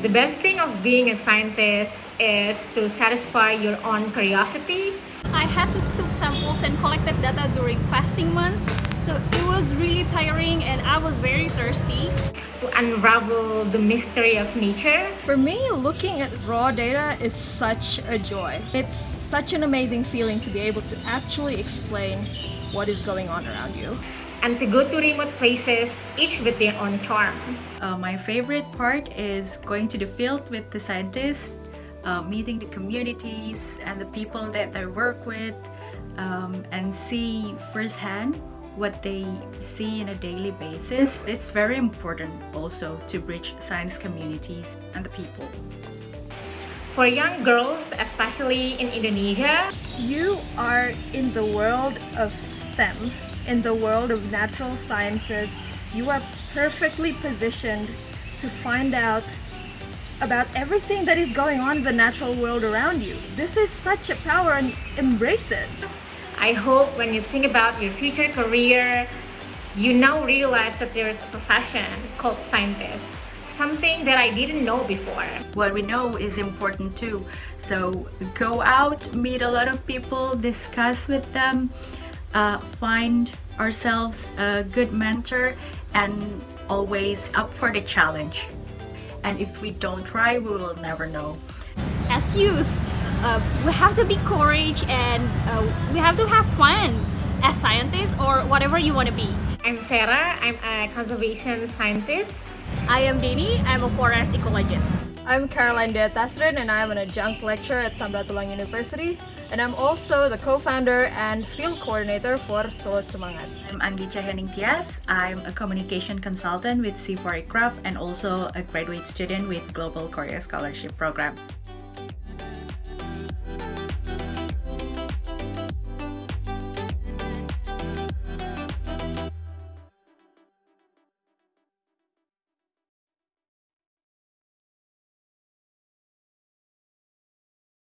The best thing of being a scientist is to satisfy your own curiosity. I had to took samples and collected data during fasting month. So it was really tiring and I was very thirsty. To unravel the mystery of nature. For me, looking at raw data is such a joy. It's such an amazing feeling to be able to actually explain what is going on around you. And to go to remote places, each with their own charm. Uh, my favorite part is going to the field with the scientists, uh, meeting the communities and the people that I work with, um, and see firsthand what they see in a daily basis. It's very important also to bridge science communities and the people. For young girls, especially in Indonesia, you are in the world of STEM, in the world of natural sciences. You are perfectly positioned to find out about everything that is going on in the natural world around you. This is such a power and embrace it. I hope when you think about your future career, you now realize that there is a profession called scientist. Something that I didn't know before. What we know is important too. So go out, meet a lot of people, discuss with them, uh, find ourselves a good mentor and always up for the challenge. And if we don't try, we will never know. As youth, uh, we have to be courage and uh, we have to have fun as scientists or whatever you want to be. I'm Sarah, I'm a conservation scientist. I am Dini, I'm a forest ecologist. I'm Caroline Deatasrin and I'm an adjunct lecturer at Sam Ratulangi University and I'm also the co-founder and field coordinator for Solo Semangat. I'm Anggi Cahyaning Tias. I'm a communication consultant with CIFOR-ICRAF and also a graduate student with Global Korea Scholarship Program.